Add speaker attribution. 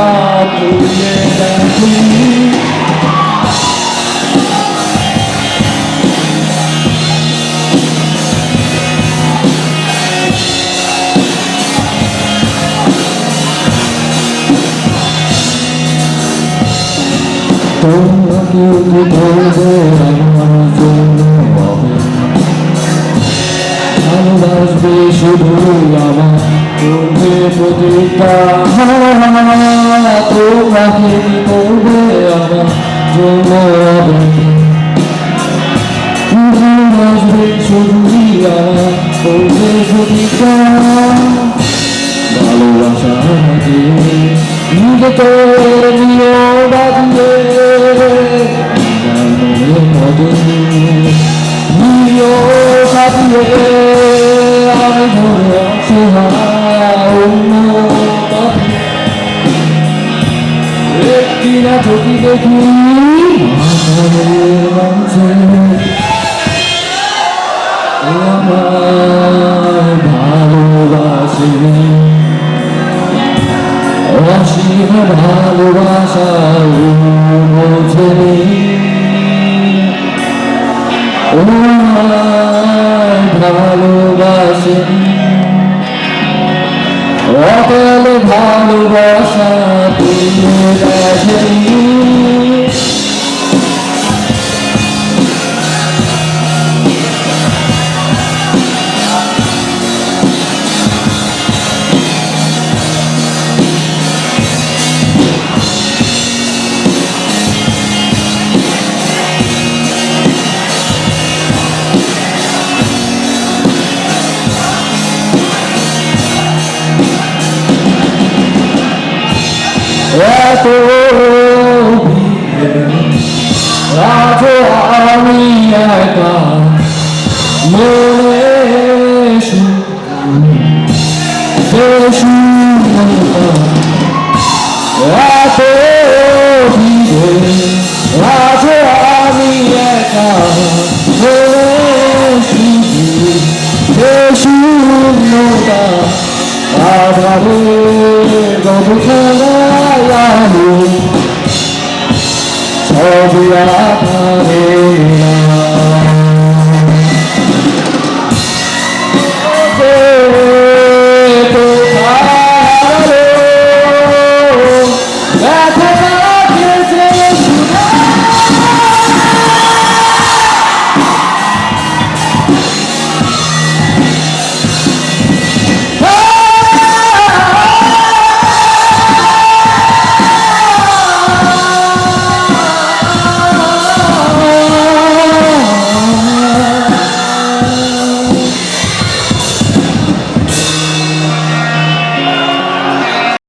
Speaker 1: ভালোবাসা তুলে দেখি তোমরা কেউ কি বলবে আমার জন্য ভালোবাসবে শুধু আমার করবে কি করবে আমার ভালোবাসবে শুধু আমার করবে প্রতিজ্ঞা ভালোবাসা দিয়ে নিজেকে নিয়ে বাঁধিয়ে। আমি ধরে অসহায় অন্য একটি না দেখি ভালোবাসে অসীম ভালোবাসা। বোঝেনি ও ভালোবাসেনি ভালোবাসা দিয়ে দেখেনি এত ভিড়ে আজ আমি একা মনে Tell me about it.